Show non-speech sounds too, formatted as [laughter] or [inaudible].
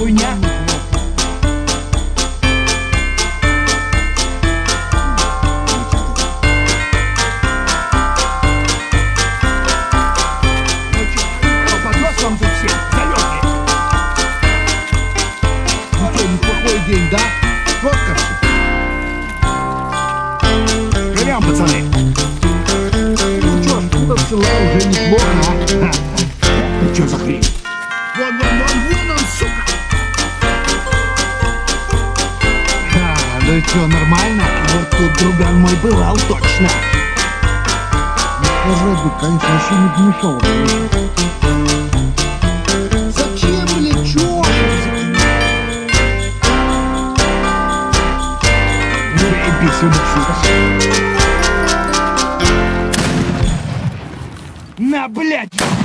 хуйня. Ну чё, день, да? Фоткаться? Живем, пацаны. Ну что, шкура села уже неплохо, а? Это [laughs] чё за хрень? Ну чё, нормально? Вот тут друган мой бывал точно Ну конечно, вообще не помешало Зачем лечу? Ну, Бей сюда, На, блядь!